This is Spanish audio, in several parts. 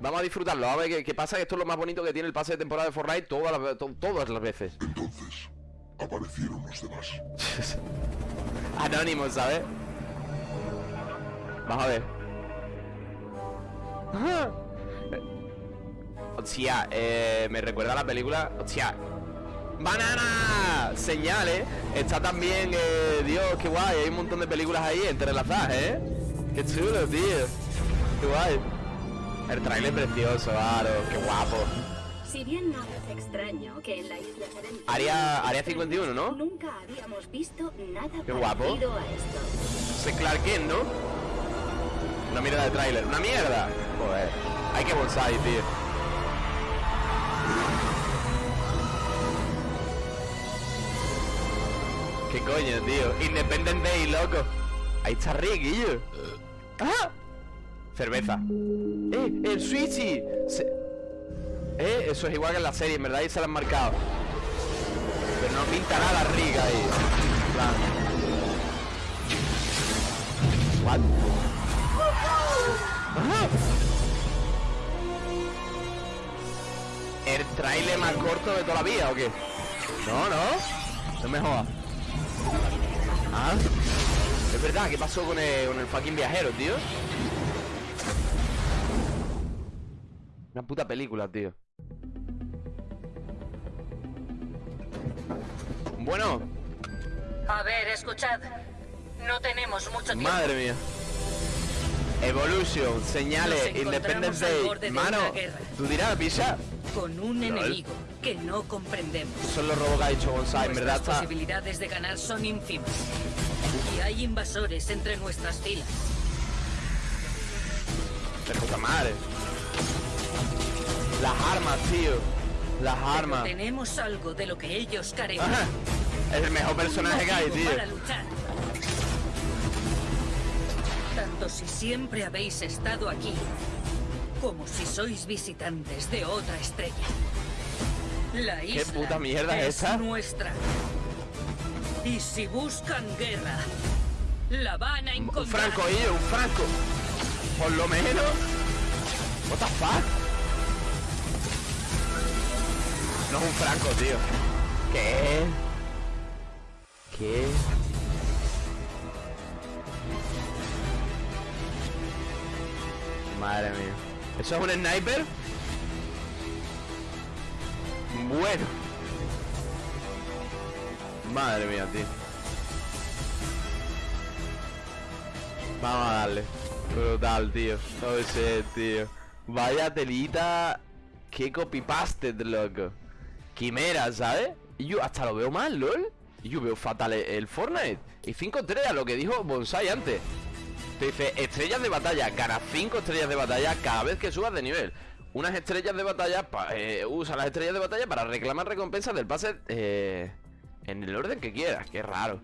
Vamos a disfrutarlo, a ver qué, qué pasa, que esto es lo más bonito que tiene el pase de temporada de Fortnite todas las, to- todas las veces. Entonces, aparecieron los demás. Anónimo, ¿sabes? Vamos a ver. Eh, Hostia, eh, me recuerda a la película. Hostia. ¡Banana! Señales. Está también, eh, Dios, qué guay. Hay un montón de películas ahí entrelazadas, ¿eh? Qué chulo, tío. Qué guay. El trailer precioso, Aro. Qué guapo. Si bien no es extraño que en la isla Serenity... Área, área 51, ¿no? Nunca habíamos visto nada Qué guapo. parecido a esto. Se Clark Kent, ¿no? Una mierda de tráiler. ¡Una mierda! Joder. Hay que bonsai, tío. ¿Qué coño, tío? Independent Day, loco. Ahí está Rick, guillo. ¡Ah! Cerveza. ¡Eh! ¡El Switchy! Se- Eh, eso es igual que en la serie, en verdad ahí se lo han marcado. Pero no pinta nada Rick ahí. ¿El trailer más corto de toda la vida o qué? No, no. No me. Ah. Es verdad, ¿qué pasó con el, con el fucking viajero, tío? Una puta película, tío. Bueno, A ver, escuchad. No tenemos mucho tiempo. madre mía. Evolution, señales, Independence Day. Mano, tú dirás, pisa. Con un Lol. enemigo que no comprendemos. Son los robos que ha dicho Bonsai, en verdad está. posibilidades de ganar son ínfimas. Y hay invasores entre nuestras filas. De puta madre. Las armas, tío. Las Pero armas. tenemos algo de lo que ellos carecen. Es el mejor personaje que hay, Un tío. Para luchar. Tanto si siempre habéis estado aquí, como si sois visitantes de otra estrella. La isla puta mierda es esa? nuestra. Y si buscan guerra, la van a Un encontrar. franco, tío, un franco. Por lo menos. What the fuck? Un franco, tío. ¿Qué? ¿Qué? Madre mía. ¿Eso es un sniper? Bueno. Madre mía, tío. Vamos a darle. Brutal, tío. No sé, tío. Vaya telita. Qué copypaste, loco. Quimera, ¿sabes? Y yo hasta lo veo mal, LOL. Y yo veo fatal el, Fortnite. Y 5 estrellas, lo que dijo Bonsai antes. Te dice, estrellas de batalla. Ganas 5 estrellas de batalla cada vez que subas de nivel. Unas estrellas de batalla, eh, usa las estrellas de batalla para reclamar recompensas del pase eh, en el orden que quieras. Qué raro.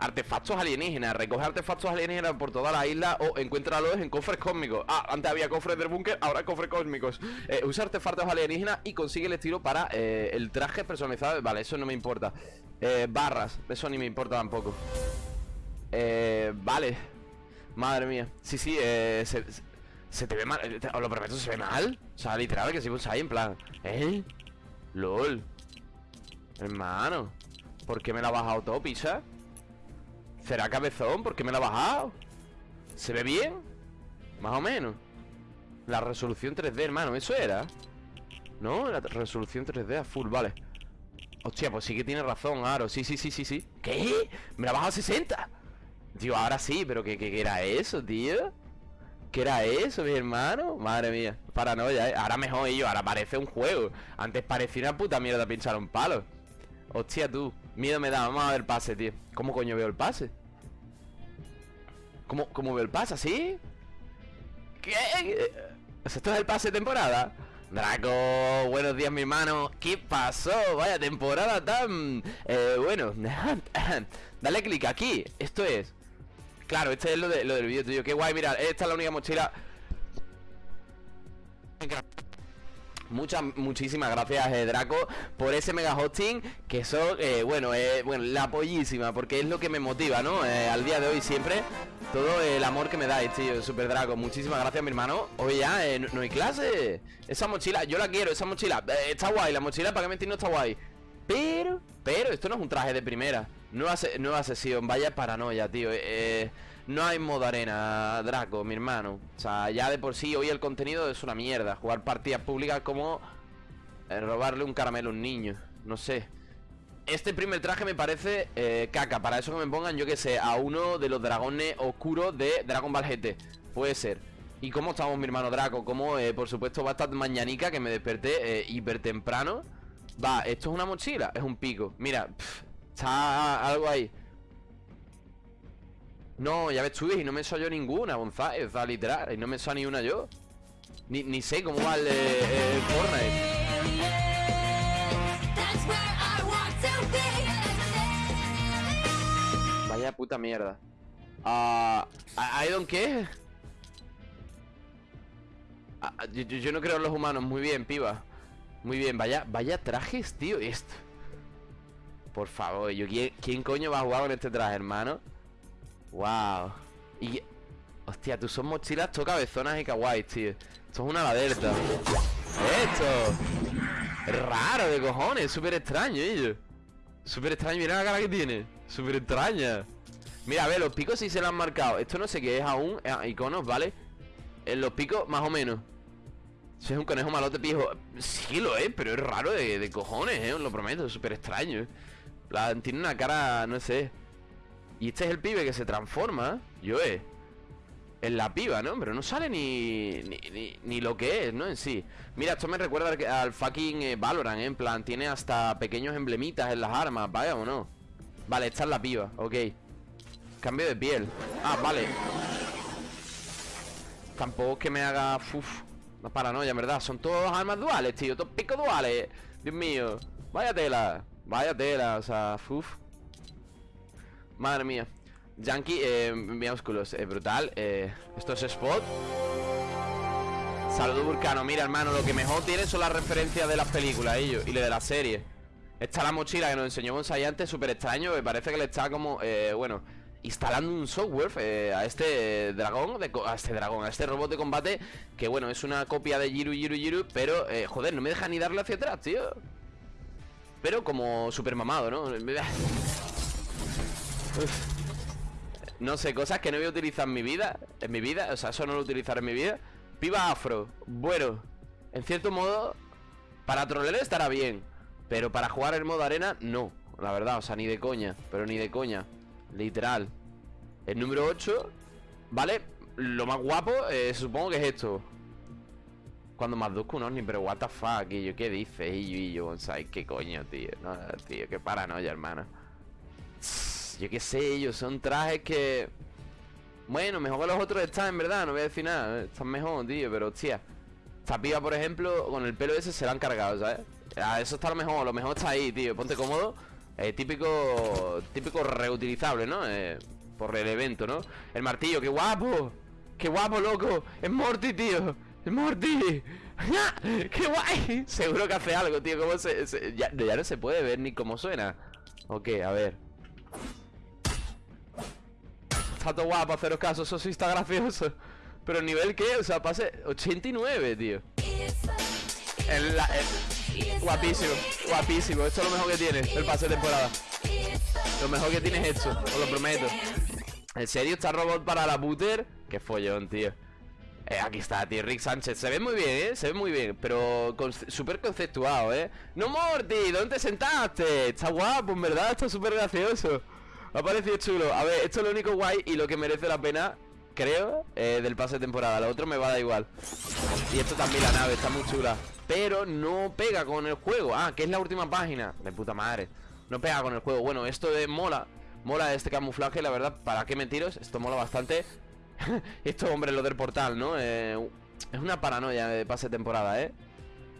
Artefactos alienígenas. Recoge artefactos alienígenas por toda la isla o encuéntralos en cofres cósmicos. Ah, antes había cofres del búnker, ahora cofres cósmicos. Eh, usa artefactos alienígenas y consigue el estilo para eh, el traje personalizado. Vale, eso no me importa. Eh, barras, eso ni me importa tampoco. Eh, vale. Madre mía. Sí, sí, se, se- te ve mal. Os lo prometo, se ve mal. O sea, literal, que si pues ahí en plan. ¿Eh? LOL. Hermano. ¿Por qué me la ha bajado todo? ¿Será cabezón? ¿Por qué me la ha bajado? ¿Se ve bien? Más o menos. La resolución 3D, hermano, ¿eso era? ¿No? La resolución 3D a full, vale. Hostia, pues sí que tiene razón, Aro. Sí, sí, sí, sí, sí. ¿Qué? ¿Me la ha bajado a 60? Tío, ahora sí, pero ¿qué, qué, qué era eso, tío? ¿Qué era eso, mi hermano? Madre mía, paranoia, ¿eh? Ahora mejor yo, ahora parece un juego Antes parecía una puta mierda pinchar un palo Hostia, tú Miedo me da, vamos a ver el pase, tío ¿Cómo coño veo el pase? ¿Cómo, cómo veo el pase, así? ¿Qué? ¿Esto es el pase de temporada? Draco, buenos días mi hermano ¿Qué pasó? Vaya temporada tan... Eh, bueno Dale clic aquí Esto es Claro, este es lo, de, lo del vídeo tuyo Qué guay, mira, esta es la única mochila Muchas, muchísimas gracias eh, Draco por ese mega hosting Que eso, eh, bueno, eh, bueno, la pollísima Porque es lo que me motiva, ¿no? Eh, al día de hoy siempre Todo el amor que me dais, tío, Super Draco. Muchísimas gracias, mi hermano. Oye, ya, no, hay clase. Esa mochila, yo la quiero, esa mochila. Está guay, la mochila para que mentir no está guay. Pero, pero, esto no es un traje de primera Nueva, se- nueva sesión, vaya paranoia, tío. Eh, No hay modo arena, Draco, mi hermano. O sea, ya de por sí hoy el contenido es una mierda. Jugar partidas públicas como eh, robarle un caramelo a un niño. No sé. Este primer traje me parece eh, caca. Para eso que me pongan, yo que sé, a uno de los dragones oscuros de Dragon Ball GT Puede ser. ¿Y cómo estamos, mi hermano Draco? Como, eh, por supuesto, va a estar mañanica Que me desperté eh, hiper temprano. Va, esto es una mochila, es un pico. Mira, está algo ahí No, ya ves tú, y no me soy yo ninguna, González literal, y no me soy ni una yo Ni, ni sé cómo va el, eh, el Fortnite. Vaya puta mierda. Ah, ¿I I don't yo- yo no creo en los humanos. Muy bien, piba. Muy bien, vaya, vaya trajes, tío. Esto. Por favor, yo ¿quién, coño va a jugar con este traje, hermano? Wow. Y. Hostia, tú son mochilas todo cabezonas y kawaii, tío. Esto es una laderta. Esto. Es raro de cojones, súper extraño, ello. Súper extraño, mira la cara que tiene Súper extraña Mira, a ver, los picos sí se lo han marcado Esto no sé qué es aún, eh, iconos, ¿vale? En los picos, más o menos Si es un conejo malote pijo Sí lo es, pero es raro de, de cojones, ¿eh? Os lo prometo, súper extraño La, Tiene una cara, no sé. Y este es el pibe que se transforma Yo, eh en la piba, ¿no? Pero no sale ni, ni, ni, ni lo que es, ¿no? En sí. Mira, esto me recuerda al, fucking eh, Valorant, ¿eh? En plan, tiene hasta pequeños emblemitas en las armas, vaya o no Vale, esta es la piba, ok. Cambio de piel. Ah, vale. Tampoco es que me haga... Uf, una paranoia, verdad Son todos armas duales, tío Todos picos duales. Dios mío Vaya tela Vaya tela, o sea, uf. Madre mía. Yankee, eh, minúsculos, eh, brutal eh, Esto es Spot. Saludo Vulcano, mira hermano Lo que mejor tiene son las referencias de las películas ellos Y de la serie Esta es la mochila que nos enseñó Bonsai antes Súper extraño, me parece que le está como, eh, bueno Instalando un software eh, a este eh, dragón de A este dragón, a este robot de combate Que bueno, es una copia de Jiru Jiru Jiru Pero, eh, joder, no me deja ni darle hacia atrás, tío Pero como super mamado, ¿no? No sé, cosas que no voy a utilizar en mi vida En mi vida, o sea, eso no lo utilizaré en mi vida Piba afro, bueno En cierto modo Para trolear estará bien Pero para jugar en modo arena, no La verdad, o sea, ni de coña Pero ni de coña Literal El número 8 ¿Vale? Lo más guapo, eh, supongo que es esto Cuando más dos que ni Pero what the fuck, y yo, ¿qué dices? Y yo, y yo, Bonsai, ¿qué coño, tío? No, tío, qué paranoia, hermano yo qué sé, ellos son trajes que... Bueno, mejor que los otros están, en verdad, no voy a decir nada. eh, Están mejor, tío, pero hostia. Esta piba, por ejemplo, con el pelo ese se la han cargado, ¿sabes? Ah, eso está lo mejor, lo mejor está ahí, tío. Ponte cómodo. Eh, típico... Típico reutilizable, ¿no? Eh, por el evento, ¿no? El martillo, qué guapo. Qué guapo, loco. Es Morty, tío. Morty. ¡Qué guay! Seguro que hace algo, tío. ¿Cómo se, ya, no se puede ver ni cómo suena. Ok, a ver. Está todo guapo, haceros caso, eso sí está gracioso. Pero el nivel que, o sea, pase 89, tío. Guapísimo, guapísimo. Esto es lo mejor que tiene el pase de temporada. Lo mejor que tiene es esto, os lo prometo. ¿En serio está robot para la booter? Qué follón, tío. Eh, aquí está, tío, Rick Sánchez. Se ve muy bien, ¿eh? Se ve muy bien, pero súper conceptuado, ¿eh? ¡No, Morty! ¿Dónde te sentaste? Está guapo, en verdad, está súper gracioso. Me ha parecido chulo. A ver, esto es lo único guay y lo que merece la pena, creo, eh, del pase de temporada. Lo otro me va a dar igual. Y esto también, la nave, está muy chula. Pero no pega con el juego. Ah, que es la última página. De puta madre. No pega con el juego. Bueno, esto de mola. Mola este camuflaje, la verdad. ¿Para qué mentiros? Esto mola bastante. esto, hombre, lo del portal, ¿no? Eh, es una paranoia de pase de temporada, ¿eh?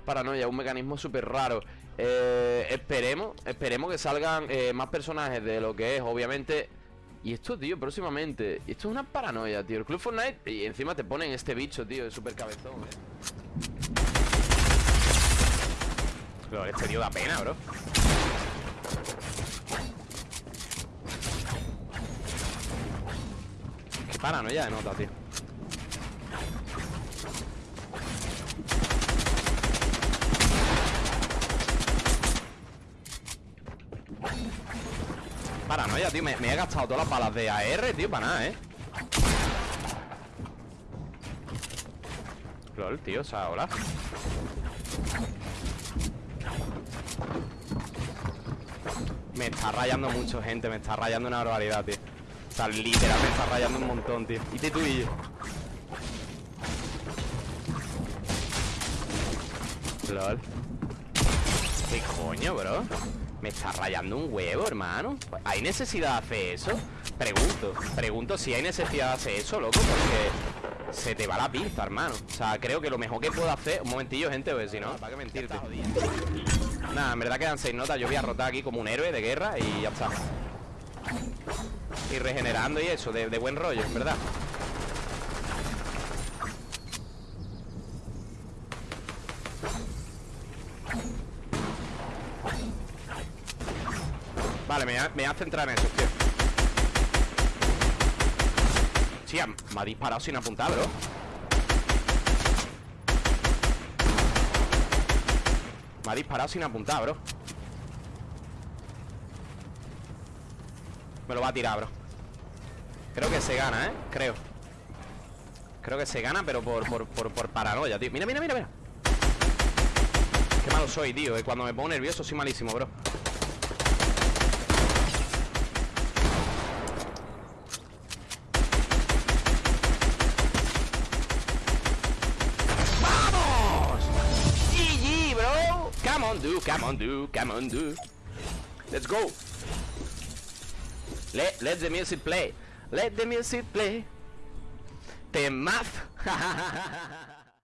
Paranoia, un mecanismo súper raro. Eh, esperemos, esperemos que salgan eh, más personajes de lo que es, obviamente. Y esto, tío, próximamente. Esto es una paranoia, tío. El Club Fortnite. Y encima te ponen este bicho, tío, es súper cabezón, eh. Este tío da pena, bro. Paranoia de nota, tío. Paranoia, tío. Me, he gastado todas las balas de AR, tío, para nada, ¿eh? LOL, tío, o sea, hola. Me está rayando mucho, gente. Me está rayando una barbaridad, tío. Sea, literal me está rayando un montón, tío. Y te tú y yo. LOL. ¿Qué coño, bro? Me está rayando un huevo, hermano ¿Hay necesidad de hacer eso? Pregunto, pregunto si hay necesidad de hacer eso, loco Porque se te va la pinza, hermano O sea, creo que lo mejor que puedo hacer Un momentillo, gente, porque si no, ¿para qué mentirte? Nada, en verdad quedan seis notas Yo voy a rotar aquí como un héroe de guerra Y ya está Y regenerando y eso, de, de buen rollo, en verdad. Vale, me, voy a centrar en eso, tío. Hostia, me ha disparado sin apuntar, bro. Me ha disparado sin apuntar, bro. Me lo va a tirar, bro Creo que se gana, ¿eh? Creo Creo que se gana, pero por, por, por, por paranoia, tío Mira, mira, mira, mira Qué malo soy, tío eh. Cuando me pongo nervioso soy malísimo, bro Come on, do, come on, do, come on, do. Let's go. Let, let the music play. Let the music play. Temazo.